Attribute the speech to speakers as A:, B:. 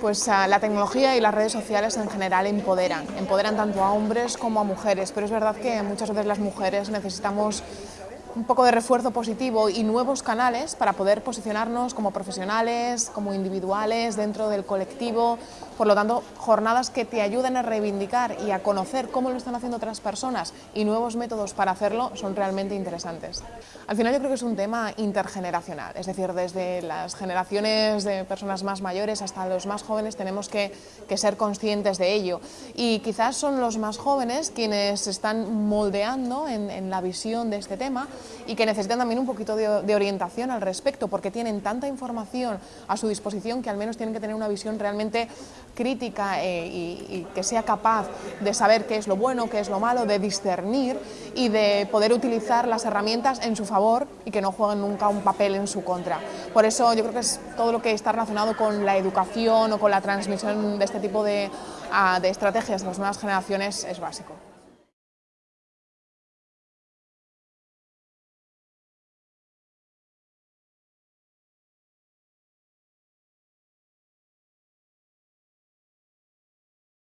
A: Pues la tecnología y las redes sociales en general empoderan, empoderan tanto a hombres como a mujeres, pero es verdad que muchas veces las mujeres necesitamos un poco de refuerzo positivo y nuevos canales para poder posicionarnos como profesionales, como individuales, dentro del colectivo. Por lo tanto, jornadas que te ayuden a reivindicar y a conocer cómo lo están haciendo otras personas y nuevos métodos para hacerlo son realmente interesantes. Al final yo creo que es un tema intergeneracional, es decir, desde las generaciones de personas más mayores hasta los más jóvenes tenemos que, que ser conscientes de ello. Y quizás son los más jóvenes quienes están moldeando en, en la visión de este tema y que necesitan también un poquito de, orientación al respecto porque tienen tanta información a su disposición que al menos tienen que tener una visión realmente crítica eh, y, que sea capaz de saber qué es lo bueno, qué es lo malo, de discernir y de poder utilizar las herramientas en su favor y que no jueguen nunca un papel en su contra. Por eso yo creo que es todo lo que está relacionado con la educación o con la transmisión de este tipo de, uh, de estrategias a las nuevas generaciones es básico.